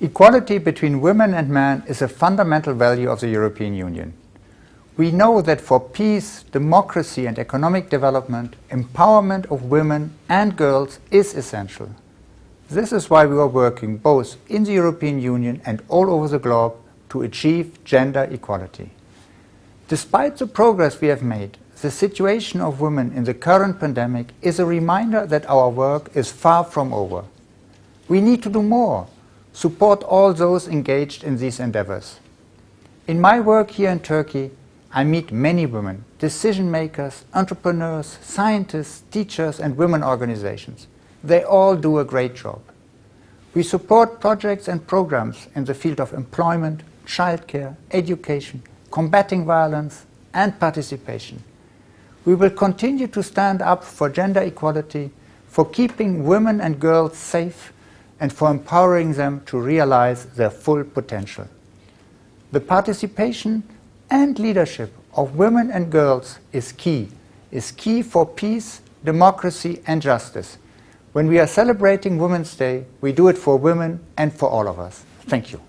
Equality between women and men is a fundamental value of the European Union. We know that for peace, democracy and economic development, empowerment of women and girls is essential. This is why we are working both in the European Union and all over the globe to achieve gender equality. Despite the progress we have made, the situation of women in the current pandemic is a reminder that our work is far from over. We need to do more, support all those engaged in these endeavors. In my work here in Turkey, I meet many women, decision makers, entrepreneurs, scientists, teachers and women organizations. They all do a great job. We support projects and programs in the field of employment, childcare, education, combating violence and participation. We will continue to stand up for gender equality, for keeping women and girls safe, and for empowering them to realize their full potential. The participation and leadership of women and girls is key, is key for peace, democracy and justice. When we are celebrating Women's Day, we do it for women and for all of us. Thank you.